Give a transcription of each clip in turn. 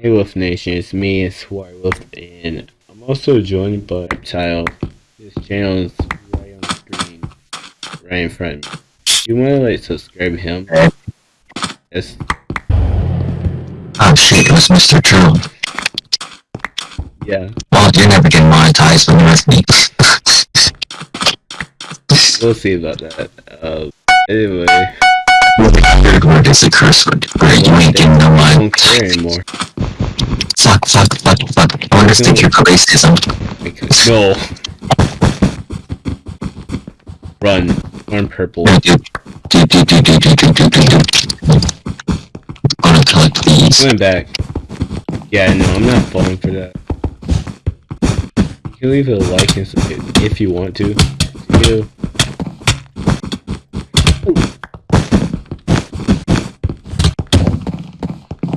Hey Wolf Nation, it's me, it's Wolf, and I'm also joined by Reptile. His channel is right on the screen, right in front of me. You wanna like subscribe him? Yes. Oh shit, it was Mr. True. Yeah. Well, you're never getting monetized when you're with me. we'll see about that. Uh, anyway. The third word is a curse word. Right, you ain't getting no I money. don't care anymore. Fuck, fuck, fuck, fuck. I understand your racism. Because, no. Run. Run purple. Do, do, do, do, do, do, do, do, do, do, do. Gonna collect back. Yeah, no, I'm not falling for that. You can leave a like and subscribe if you want to. You.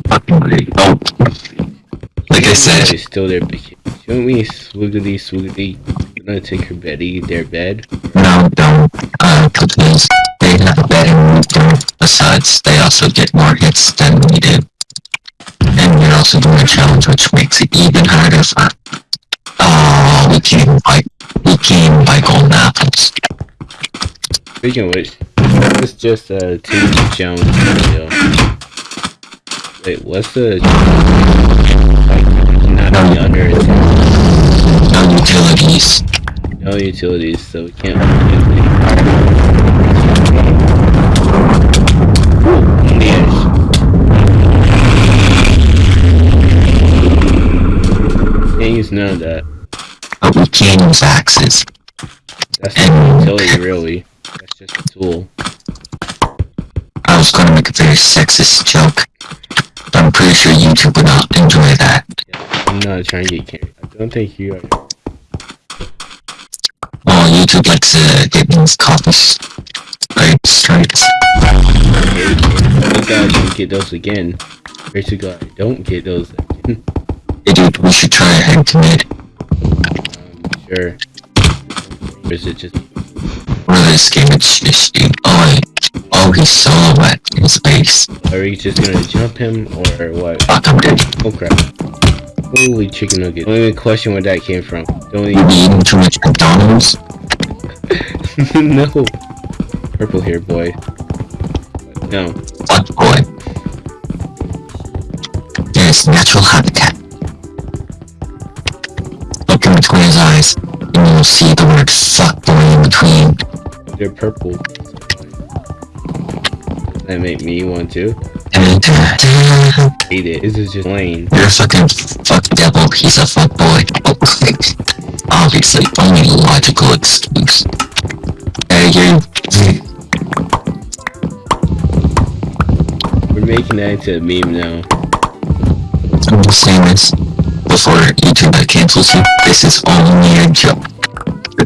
Fucking. Oh. Like I said, She's still there. but Shouldn't we swoogity swoogity? I'm gonna take her Betty, their bed. no, don't. Uh, because they have a better move through. Besides, they also get more hits than we do. And you're also doing a challenge, which makes it even harder for... Oh, we can't even buy... We can't buy golden apples. Speaking of which, it's just a team challenge video. Wait, what's the not be under it? No utilities. No utilities, so we can't do anything. Ooh, yes. Can't use none of that. But we can use axes. That's not utility, really. That's just a tool. I was gonna make a very sexist joke. But I'm pretty sure YouTube would not enjoy. Yeah, I'm not trying to get carried. I don't think you are. Well, YouTube likes to get these copies. Right, strikes. Thank God I don't get those again. Pray to God I don't get those again. Hey dude, we should try a head to mid. Um, sure. Or is it just Or this game it's just. Oh, oh, he's solo at his base. are we just gonna jump him or what? Fuck, I'm dead. Oh crap. Holy chicken nugget. Don't even question where that came from. Don't You even be eating too much McDonald's? No Purple hair boy. No. Fuck boy. There's natural habitat. Look in between his eyes, and you'll see the word fuck boy in between. They're purple. That make me want to. Hate it. This is just plain. you're a fucking fuck devil, he's a fuck boy. Oh, obviously, only logical excuse. Hey, you. We're making that into a meme now. I'm just saying this before YouTube cancels you. This is only a joke.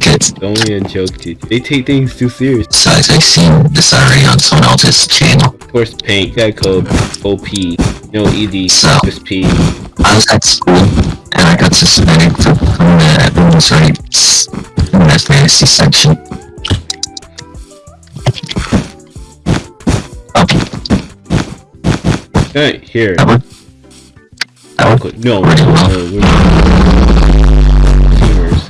It's only a joke to They take things too serious. Besides, I've seen this already on someone else's channel. Of course, paint, that code, OP, no ED, So- just P. I was at school and I got suspended from, from the women's rights in the fantasy section. Oh, Right, here. that one? That one? No, no, well. no, we're creamers.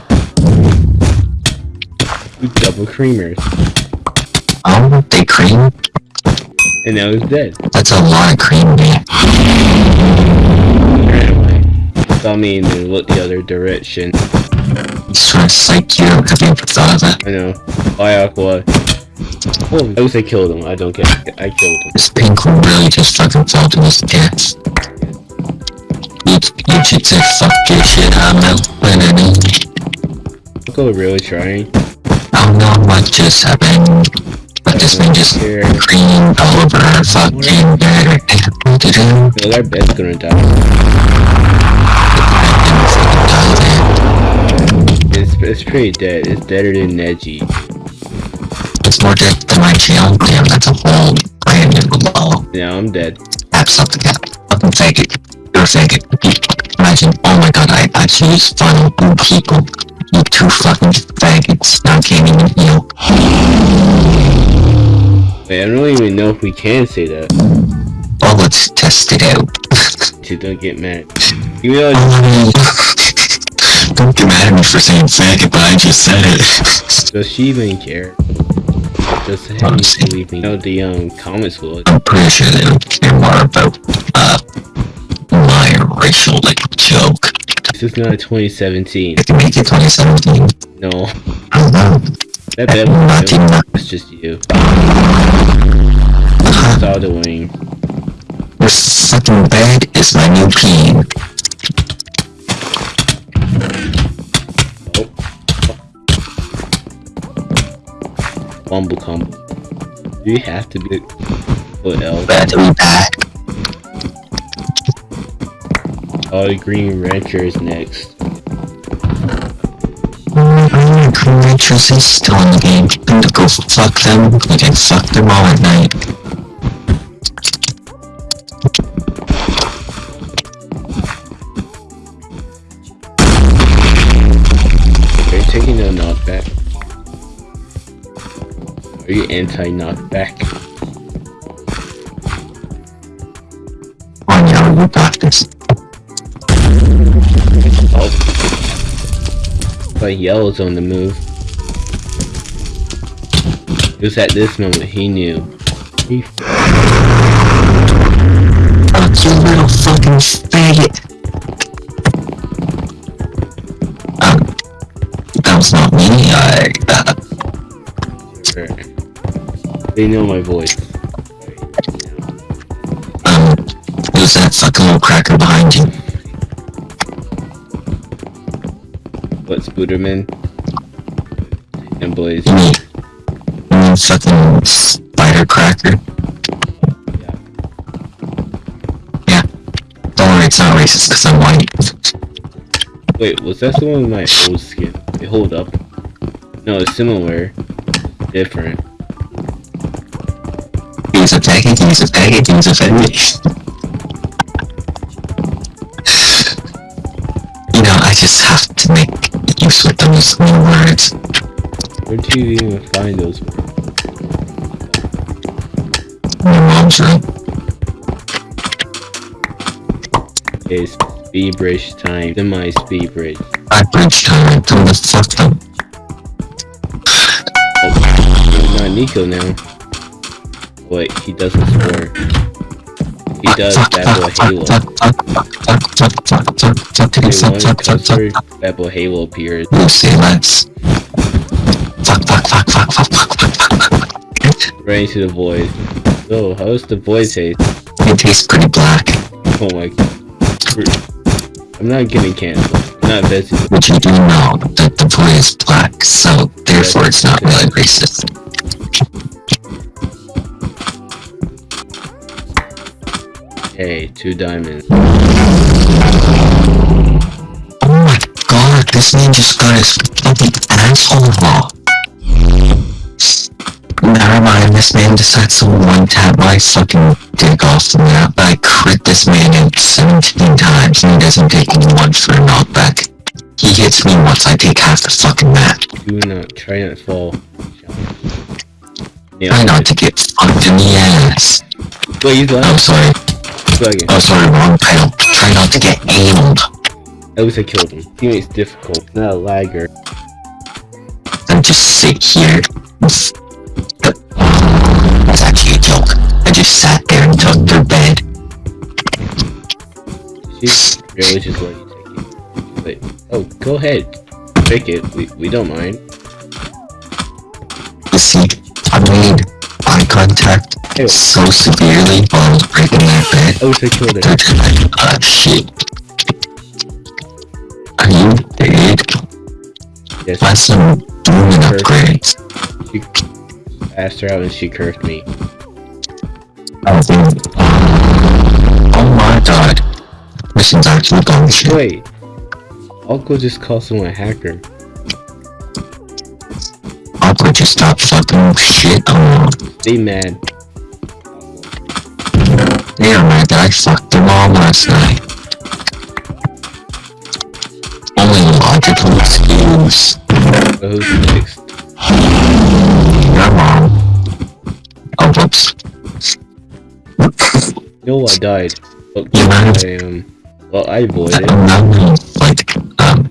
Double creamers. Oh, they cream? And now he's dead. That's a lot of cream, man. Anyway, saw me and then looked the other direction. Trying to psych you. Have you ever thought of that? I know. Bye, Aqua. Oh, I wish I killed him. I don't care. I killed him. This pink one really just fucking fell to his death. You, you should say fuck your shit, I'm out. Aqua really trying. I don't know what just happened. But this man just creamed over fucking better. Their bed's gonna die. It's, it's pretty dead. It's deader than Neji. It's more dead than my channel. Damn, that's a whole brand new below. Yeah, I'm dead. Tap something up. Fucking it. You're a faggot. Imagine, oh my god, I actually just funnel two people. You two fucking faggots. Now I can't even heal. Wait, I don't even know if we can say that. Well, let's test it out. to. Don't get mad. Oh, Don't get mad at me for saying faggot, but I just said it. does she even care? Just Honestly. believe me? You know the um comments will. I'm pretty sure they don't care more about, uh, my racial, like, joke. This is not 2017. They can make it 2017. No, I don't know. that bad Not was even That's just you. Saw the wing. Your fucking bed is my new peen. Oh. Bumble combo. Do you have to be put L? Bad to be back. Oh, the Green Rancher is next. Oh, Green Ranchers is still in the game. Get them to go fuck them. You can fuck them all at night. Are you taking a knockback? Are you anti-knockback? On your you got this. But Yellow's on the move. It was at this moment he knew. He Fuck you little fucking faggot. That was not me. I, uh, They know my voice. um, was that fucking little cracker behind you. What Spooderman? And Blaze. You mean fucking spider cracker? Yeah. Don't worry, it's not racist because I'm white. Wait, was that the one with my old skin? Wait, hold up. No, it's similar. Different. He's a faggot, he's a faggot, he's a use with those new words. Where do you even find those words? My mom's room. It's speed bridge time. Semi speed bridge. I bridge time, tell them to fuck them. Oh, not Nico now. Wait, he doesn't score he does, Bad Boy Halo. Everyone comes Bad Boy Halo appears. We'll see, Lance. Running to the void. So, oh, how's the void taste? It tastes pretty black. Oh my god. I'm not getting canceled. I'm not vested. But you do know that the void is black, so therefore it's not really racist. Hey, two diamonds. Oh my god, this man just got his fucking asshole raw. Never mind, this man decides to one tap my fucking dick off the map. I crit this man in 17 times and he doesn't take any one for a knockback. He hits me once I take half the fucking map. Do not try not fall. Try not to get fucked in the ass. Left. sorry. Second. Oh, sorry, wrong title. Try not to get anal. At least I killed him. Teammate's difficult. Not a lagger. and just sit here. It's it's actually a joke. I just sat there and took their bed. She's really just let you take it. Wait. Oh, go ahead. Pick it. We, we don't mind. You see, I made eye contact Ew. so severely I was breaking that bed. At least I killed just like, ah, shit. Are you dead? Yes, That's some booming upgrades. she asked her out and she cursed me. Oh, dude. Oh my god. Mission's actually going shit. Wait. I'll go just call someone a hacker. Aqua just stop fucking shit on. They mad. Mad that I fucked their mom last night. Only logical excuse. But who's next? Your mom. Oh, whoops. No, I died. Well, You? I, um, well, I avoided. of, like, um,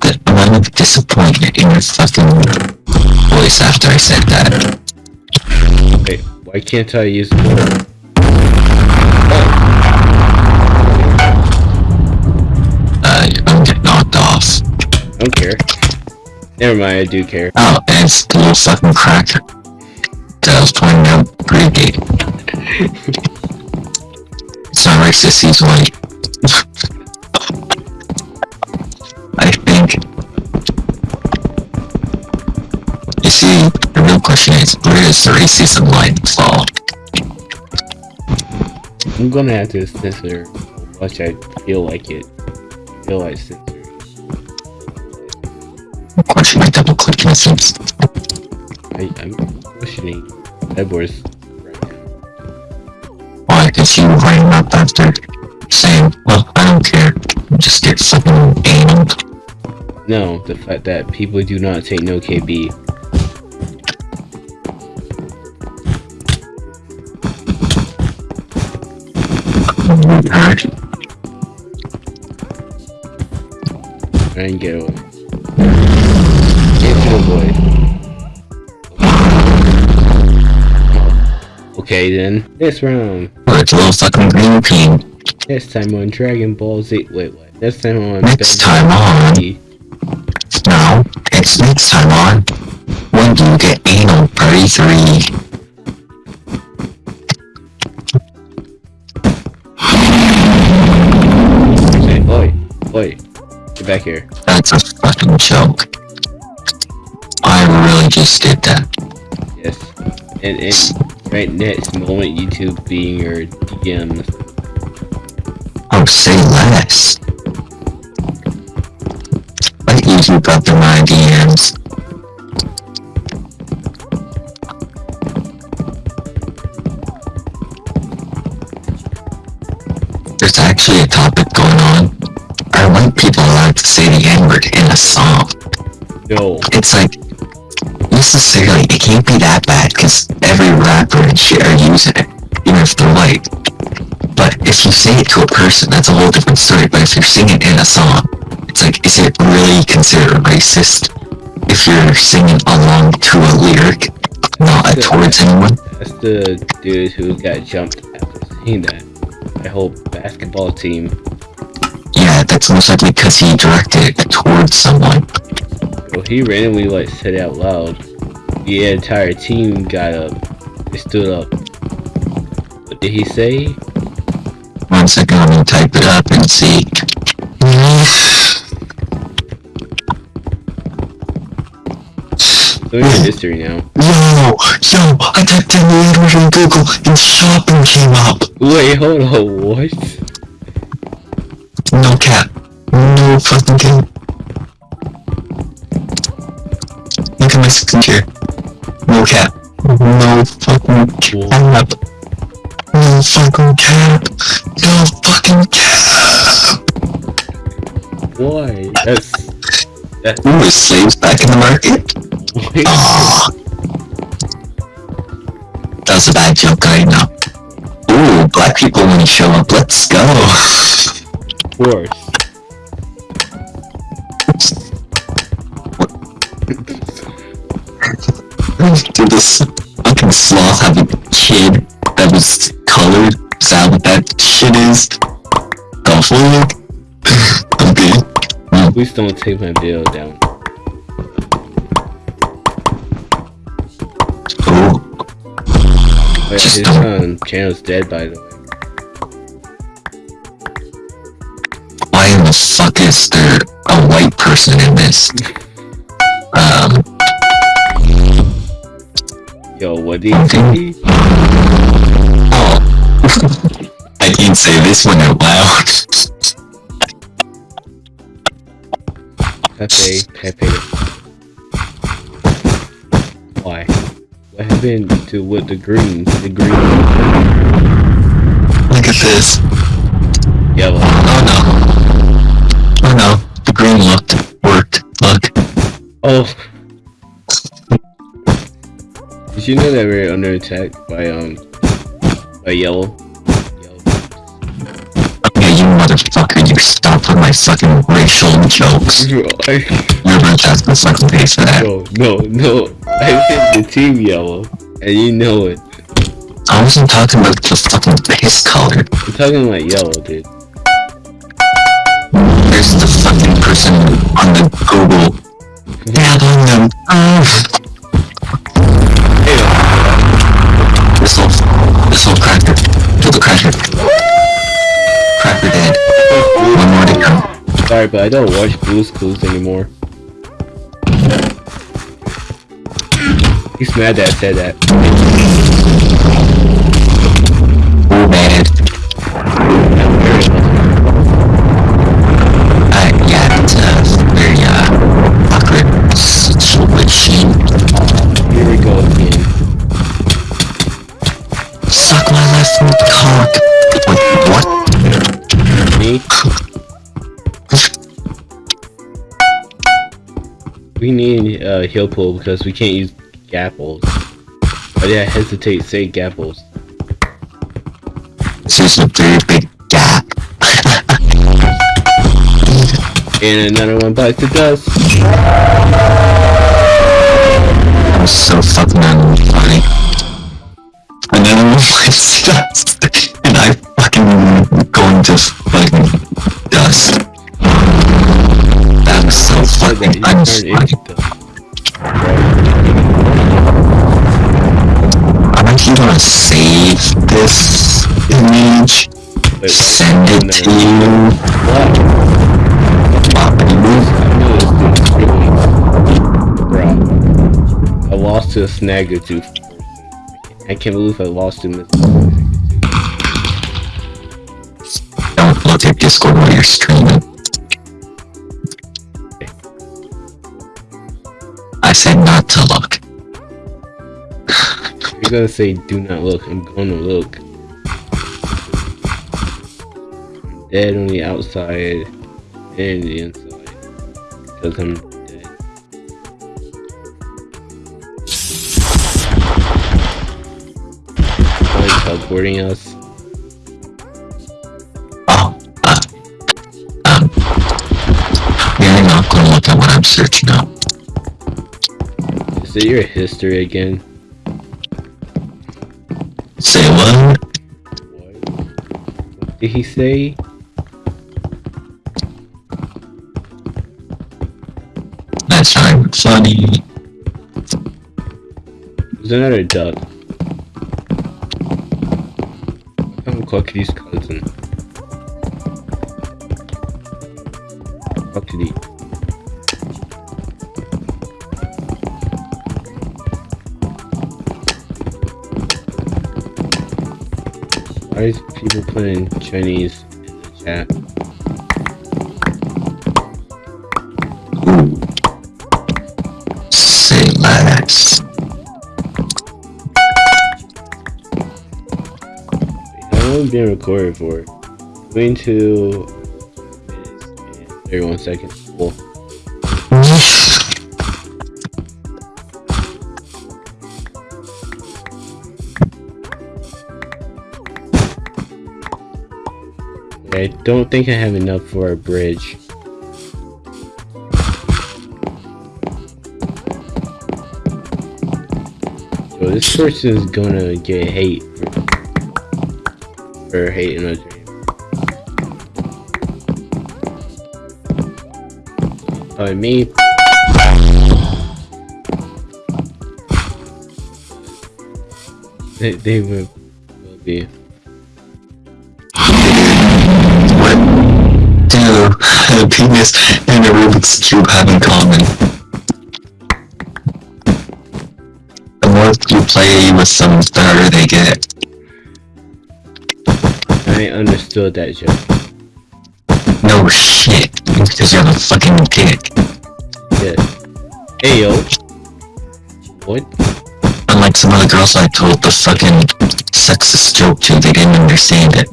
the amount of disappointment in your fucking voice after I said that. Why can't I use the I'm getting knocked off. Don't care. Never mind, I do care. Oh, and it's the little fucking cracker that was pointing out pre-gate. it's not racist, he's white. I think. You see, question is, does the racism line fall? I'm gonna have to censor much I feel like it. I feel like censoring. Question my double click innocence. I, I'm questioning Edwards. Why? Because you ran up after saying, well, I don't care. Just get fucking anal. No, the fact that people do not take no KB. from the direction. I didn't get one. Okay then, this round. It's a little fucking green team. This time on Dragon Ball Z. Wait, wait. This time on. Next ben time Z. on. No, it's next time on. When do you get anal 33? Oi, get back here. That's a fucking joke. I really just did that. Yes. And, right next moment, YouTube being your DMs. Oh, say less. Let YouTube up in my DMs. There's actually a topic going on. The N-word in a song? No. It's like, necessarily, it can't be that bad because every rapper and shit are using it, even if they're white. But if you say it to a person, that's a whole different story. But if you're singing in a song, it's like, is it really considered racist if you're singing along to a lyric, not Yeah. towards anyone? That's the dude who got jumped after saying that. My whole basketball team. Yeah, that's most likely because he directed it towards someone. Well, he randomly like said it out loud. The entire team got up. They stood up. What did he say? One second, I'm gonna type it up and see. So in history now. Yo, yo, I typed in the N-word on Google and shopping came up. Wait, hold on, what? No cap. No fucking cap. Look at my screen here. No cap. No fucking cap. No fucking cap. No fucking cap. Why? That's that's Ooh, is slaves back in the market? Aww. That was a bad joke, I know. Ooh, black people when you show up, let's go. course. Did this fucking sloth have a kid that was colored? Is that what that shit is? The fuck? okay. Please don't take my video down. Oh, Wait, Just his um, channel's dead by the why in the fuck is there a white person in this? Um, Yo, what did he say? oh. I can't say this one out loud. Pepe, Pepe. Why? What happened to what the greens? The green, Look at this. yellow. No. No. The looked. Worked. Look. Oh. Did you know that we're under attack by um by yellow? Yeah, you motherfucker, you stop with my fucking racial jokes. You're have to fucking pay for that. bro, no, no. I said the team yellow, and you know it. I wasn't talking about the fucking base color. I'm talking about yellow, dude. There's the fucking person on the Google. Dab on them. This whole cracker. Kill cracker. Cracker dead. One more to go. sorry, but I don't watch Blue's Clues anymore. He's mad that I said that. We need uh, heal pool because we can't use gapples. But yeah, I hesitate say gapples. This is a very big gap. And another one bites the dust. I'm so fucking unfunny. And then I'm like, dust. And I fucking go into fucking dust. That was Said that you turn unfunny. I'm actually gonna save this image, But send it to you. what? Bobby. I knew this dude's really Bro. I lost to a snagger tooth person. I can't believe I lost to Mr. Don't look at Discord while you're streaming. I said not to look. You're gonna say do not look. I'm gonna look. I'm dead on the outside and the inside. Because I'm dead. Like teleporting us. Oh, uh, um, you're not gonna look at what I'm searching up. Is it your history again? Say what? What? What did he say? That's not funny. There's another duck. I'm a Clucky's cousin. Clucky. Why is people putting Chinese in the chat? Say less. How long being recorded for? 22 minutes and 31 seconds. Don't think I have enough for a bridge. So this person is gonna get hate for, for hating a dream. Uh, me. They, they will, will be. A penis and a Rubik's Cube have in common? The more you play with them, the harder they get. I understood that joke. No shit, because you're the fucking dick. Yeah. Hey yo. What? Unlike some other girls I told the fucking sexist joke to, they didn't understand it.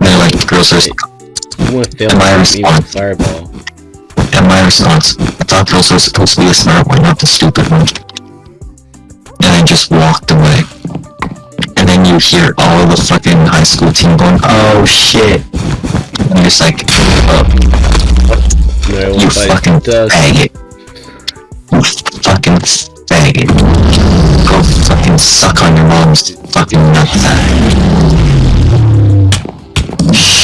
They're like, girls are... Someone failed to me with fireball. And my response, I thought girls were supposed to be the smart one, not the stupid one. And I just walked away. And then you hear all of the fucking high school team going, oh shit. And just like, oh, No, you fucking faggot. You fucking faggot. Go fucking suck on your mom's fucking nutsack.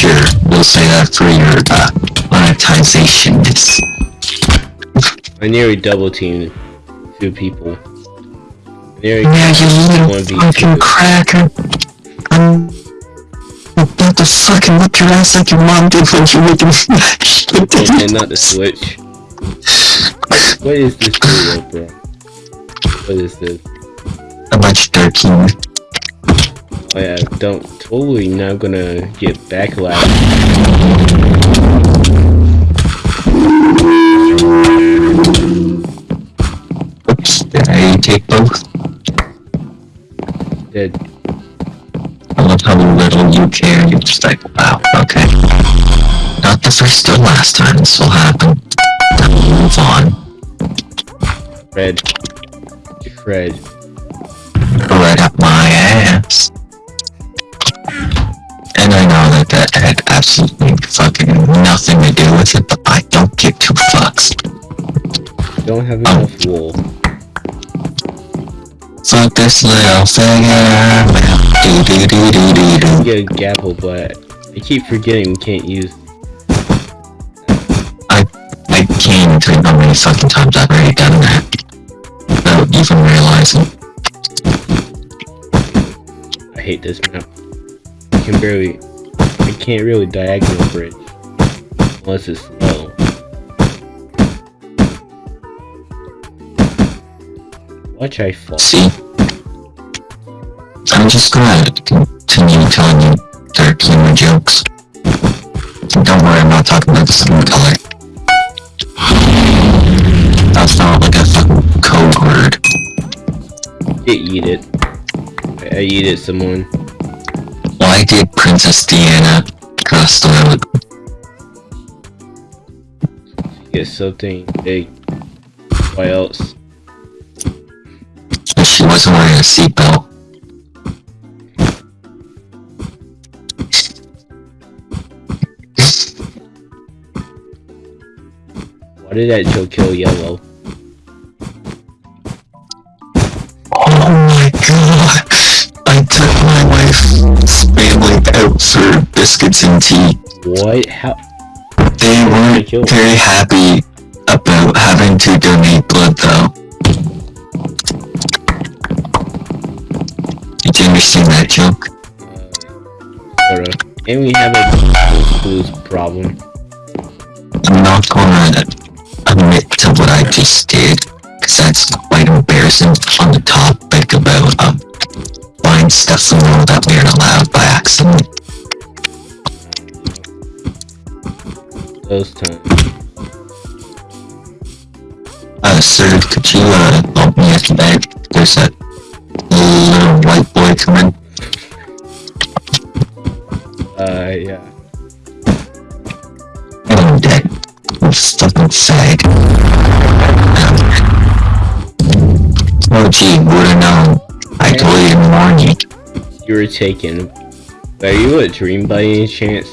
Sure, we'll say that for your, uh, monetization. I nearly double teamed two people. I nearly yeah, you little fucking two. cracker. I'm about to fucking whip your ass like your mom did when you were making mashed Okay, not the switch. What is this video, bro? What is this? A much dirty. Oh uh, yeah, don't totally not gonna get backlash. Oops, did I take both? Dead. I love how little you care. You're just like, wow, okay. Not the first or last time this will happen. Then we'll move on. Fred. Fred. Right up my ass. Absolutely fucking nothing to do with it, but I don't give two fucks. Don't have oh. enough wool. Fuck this little figure. Do do do do do do. Get a gapple, but I keep forgetting we can't use. I I can't even tell you how many fucking times I've already done that. Without even realizing. I hate this map. I can barely. Can't really diagonal bridge unless it's slow. Watch I fall. See? I'm just gonna continue telling you dark humor jokes. Don't worry, I'm not talking about the skin color. That's not like a fucking code word. Get eat it. I eat it someone. I did Princess Diana, I would Get something Hey, Why else? she wasn't wearing a seatbelt. Why did that joke kill yellow? Biscuits and tea. What? How? They weren't very happy about having to donate blood though. Did you understand that joke? Uh. And we have a blues problem. I'm not gonna admit to what I just did, cause that's quite embarrassing on the topic about um buying stuff the world that we aren't allowed by accident. Those times. Uh, sir, could you uh help me at the bed? There's a little white boy coming. Uh, yeah. Dead. You fucking fag. Oh gee, would've known. I told you to warn you. You were taken. Are you a dream by any chance?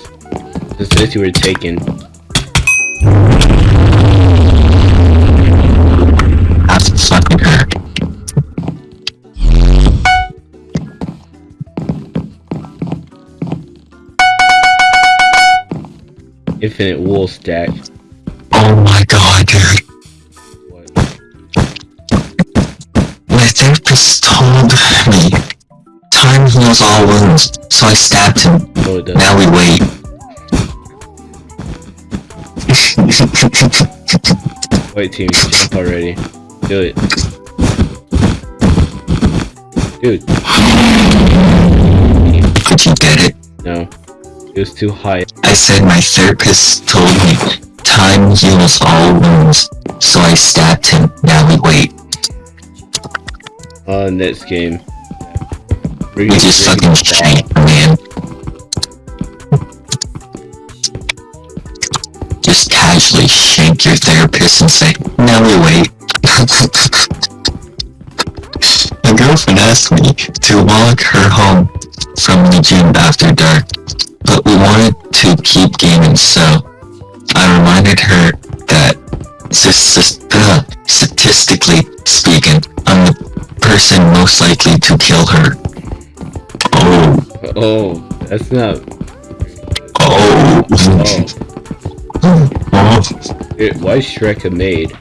It says you were taken. Hurt. Infinite wool stack. Oh my god, dude. What? My therapist told me time heals all wounds, so I stabbed him. Now we wait. Wait, team, jump already. Do it. Dude, Did you get it? no. It was too high. I said my therapist told me time heals all wounds, so I stabbed him. Now we wait. Uh, next game. We just fucking shank, man. Just casually shank your therapist and say, now we wait. My girlfriend asked me to walk her home from the gym after dark. but we wanted to keep gaming, so I reminded her that uh, statistically speaking, I'm the person most likely to kill her. Oh, Oh, that's not. oh, Oh, oh. Dude, why is Shrek a maid?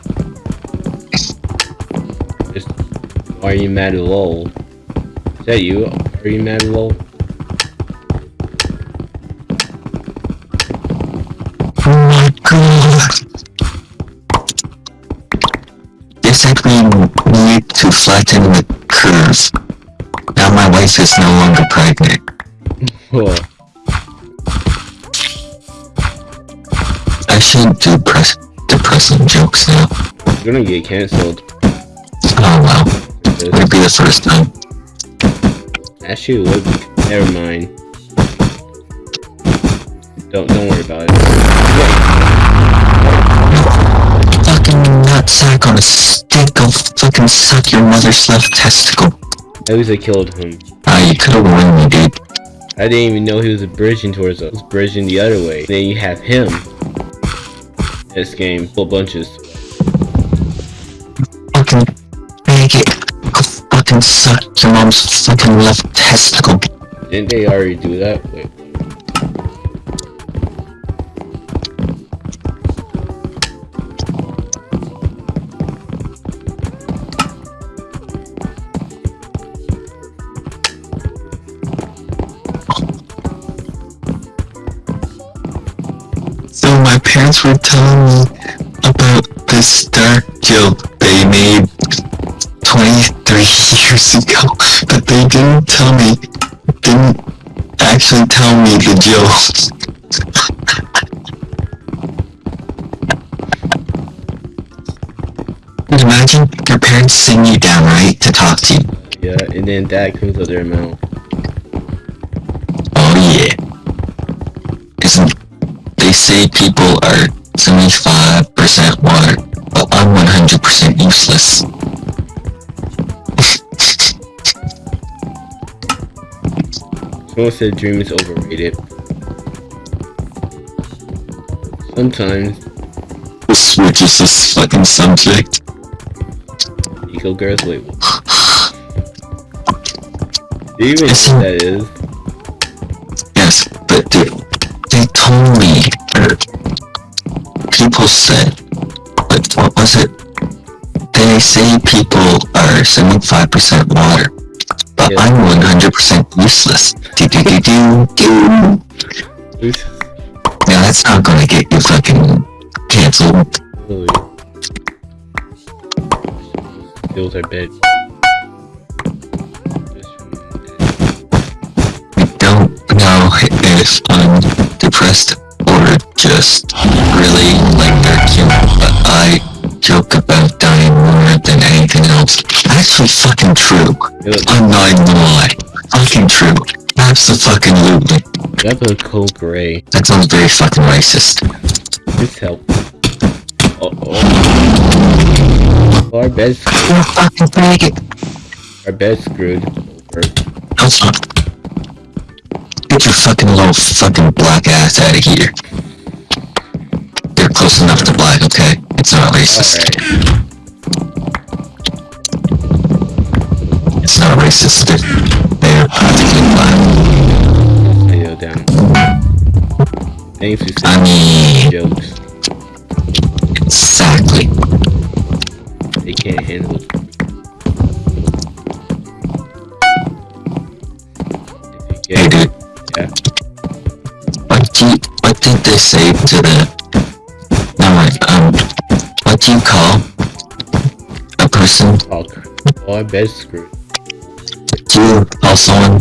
Why are you mad at lol? Is that you? Are you mad at lol? Oh my god. They said we need to flatten the curve. Now my wife is no longer pregnant. Oh, I shouldn't do press depressing jokes now. you're gonna get cancelled. Oh wow. This. Would be the first time? Actually, it would. Never mind. Don't don't worry about it. Fucking nutsack on a stick I'll fucking suck your mother's left testicle. At least I killed him. Ah, you could've warned me, dude. I didn't even know he was bridging towards us. Was bridging the other way. then you have him. This game, full bunches. Fucking faggot. Suck your mom's fucking left testicle. Didn't they already do that? Wait. So my parents were telling me about this dark joke they made 23 years ago, but they didn't tell me, didn't actually tell me the joke. Imagine your parents sitting you down, right, to talk to you. Yeah, and then that comes out their mouth. Oh yeah. Isn't they say people are 75% water, but I'm 100% useless. Someone said Dream is overrated. Sometimes Switches this fucking subject. eco girls wait. what? Do you even know what that is? Yes, but dude, they told me, or people said, like, what was it? They say people are 75% water, Yeah. I'm 100% useless. Do do do do do. Who's Yeah, that's not gonna get you fucking canceled. Chloe? Steals our bed. I don't know if I'm depressed or just really like dark humor, but I joke about dying more than anything else. Actually fucking true. I'm not even gonna lie. Fucking true. Absolutely. That was cold gray. That sounds very fucking racist. This help. Oh, oh. Our bed's You're fucking faggot. our bed's screwed. No, it's not. Get your fucking little fucking black ass out of here. You're close enough to black, okay? It's not racist. Alright. It's not racist. They're, practically black. Video down. Thanks for I mean, jokes. exactly. They can't handle it. You Hey, dude. Yeah. What do you, what did they say to the? Do you call a person? oh, oh our bed's screwed. Do you call someone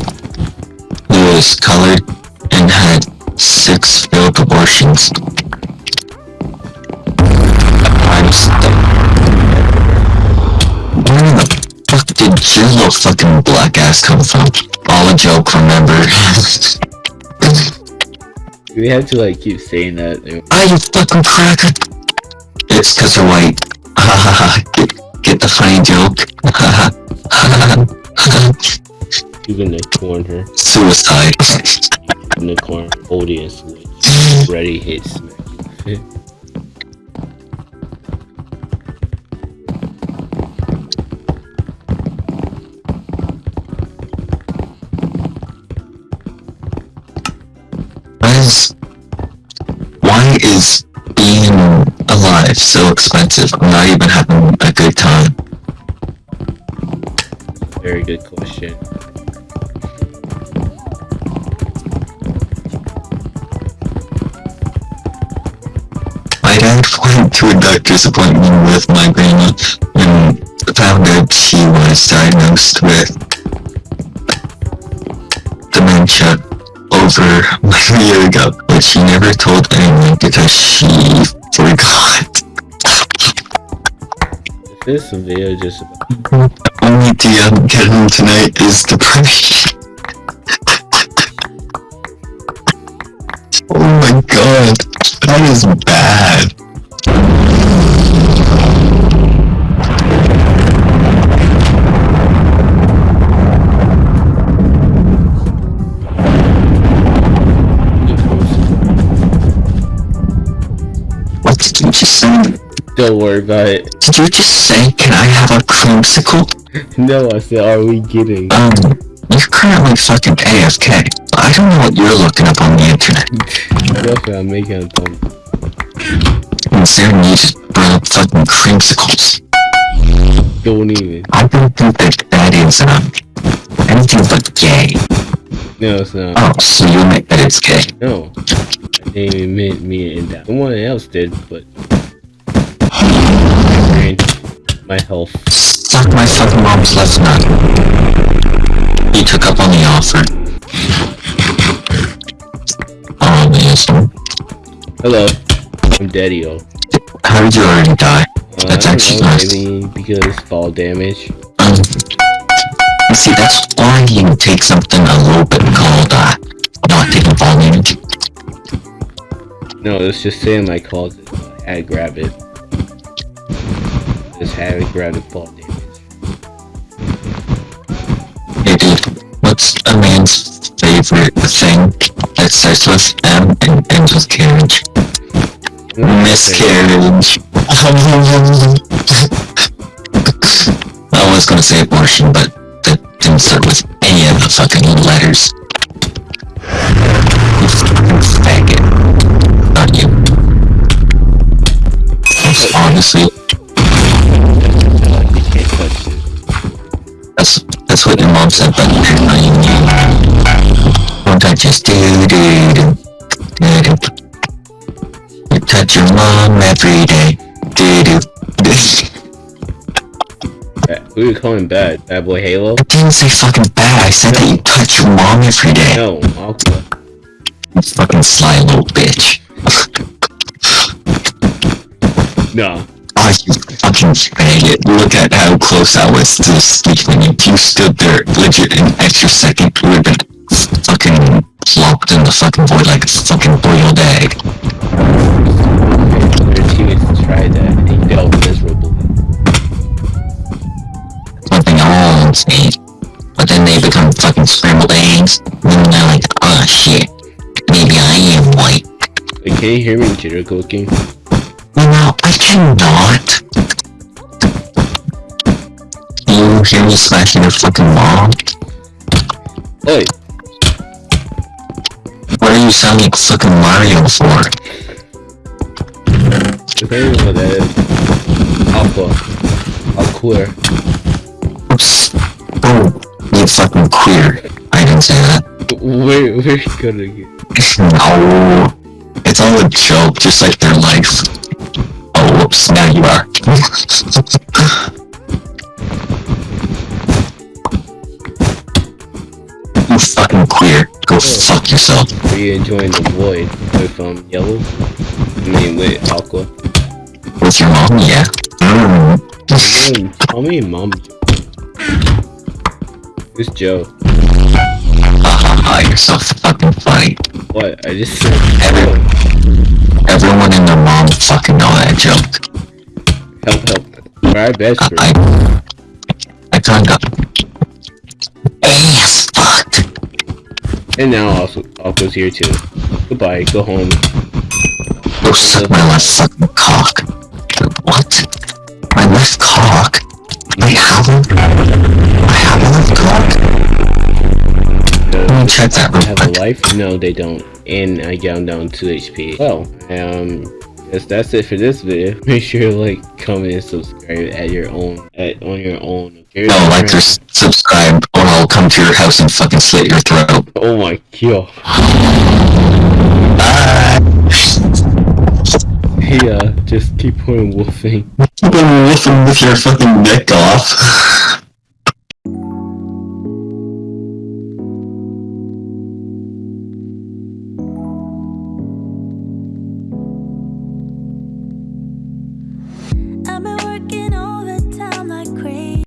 who is colored and had six failed abortions? I'm stuck. Where the fuck did your little fucking black ass come from? All a joke, remember? We have to like keep saying that. Ah, you fucking cracker! It's cause they're white. Ha ha ha. Get, get the funny joke. Ha ha ha. You're gonna corn her. Suicide. in the corner, holding a switch, ready hit smack. Why is why is being alive so expensive? I'm not even having a good time. Very good question. My dad went to a doctor's appointment with my grandma and found out she was diagnosed with dementia over a year ago, but she never told anyone because she forgot. This video just about The only I'm getting tonight is depression. oh my god, that is bad. What did you just say? Don't worry about it. Did you just say, can I have a creamsicle? No, I said, are we getting? Um, you're currently fucking AFK. I don't know what you're looking up on the internet. Definitely, I'm making a thumb. Considering you just brought up fucking creamsicles. Don't even. I don't think that that is, um, anything but gay. No, it's not. Oh, so you admit that it's gay. No. I didn't even mean me and that. Someone else did, but. My health. Suck my fucking mom's left nut. He took up on the offer. Oh, amazing. Hello. I'm Daddy-O. How did you already die? Uh, That's I actually know, nice. maybe because fall damage. Um, you see, that's why you take something a little bit called, uh, not taking fall damage. No, it's just saying my closet. so I grab it. Just grab the fall damage. Hey dude, what's a man's favorite thing that starts with M and ends with carriage? Miscarriage. I was gonna say abortion, but that didn't start with any of the fucking letters. Faggot. Not you. Honestly, that's that's what your mom said, but I mean, don't touch us, dude, dude, dude. You touch your mom every day, dude. Uh, Who are you calling bad? Bad boy Halo? I didn't say fucking bad. I said that you touch your mom every day. No, Aqua. You fucking sly little bitch. No. Oh, you fucking faggot. Look at how close I was to sleeping. If you stood there legit an extra second, you would have been fucking plopped in the fucking void like a fucking boiled egg. Their teammates tried that and they failed miserably. Something all insane. But then they become fucking scrambled eggs. And then they're like, oh shit. Maybe I am white. Wait, can you hear me jitter cooking? Cannot. You hear me smashing your fucking mom? Hey. What are you sounding like fucking Mario for? The thing is what that is. Aqua. Aqua. Oops. Oh, you fucking queer. I didn't say that. Where, where you gonna get? no. It's all a joke, just like their life. Whoops, now you are. you fucking queer. Go fuck yourself. Are you enjoying the void with um yellow? I mean with aqua. With your mom, yeah. Mm. Call me mom. Who's Joe? Ah, you're so fucking funny. What? I just said Every- Everyone and their mom fucking know that joke. help help. We're best friend. I, I kinda. Ass fucked. And now also Alco's here too. Goodbye, go home. Go suck my left fucking cock. What? My left cock? I have a... I have a left cock? Let me check that real have a life? No, they don't. And I got down 2 HP. Well, um, guess that's it for this video. Make sure to like, comment, and subscribe at your own, at on your own. Here's No, like or subscribe, or I'll come to your house and fucking slit your throat. Oh my god. Bye! Yeah, uh, just keep on wolfing. Keep on wolfing with your fucking neck off.